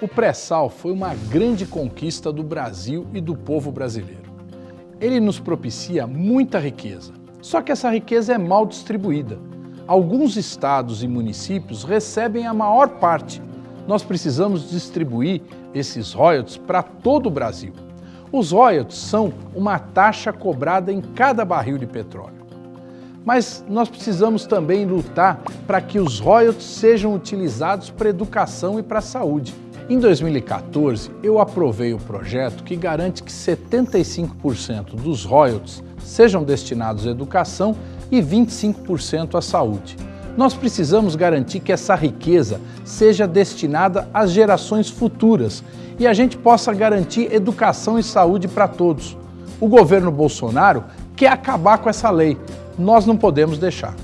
O pré-sal foi uma grande conquista do Brasil e do povo brasileiro. Ele nos propicia muita riqueza, só que essa riqueza é mal distribuída. Alguns estados e municípios recebem a maior parte. Nós precisamos distribuir esses royalties para todo o Brasil. Os royalties são uma taxa cobrada em cada barril de petróleo. Mas nós precisamos também lutar para que os royalties sejam utilizados para educação e para a saúde. Em 2014, eu aprovei o projeto que garante que 75% dos royalties sejam destinados à educação e 25% à saúde. Nós precisamos garantir que essa riqueza seja destinada às gerações futuras e a gente possa garantir educação e saúde para todos. O governo Bolsonaro quer acabar com essa lei. Nós não podemos deixar.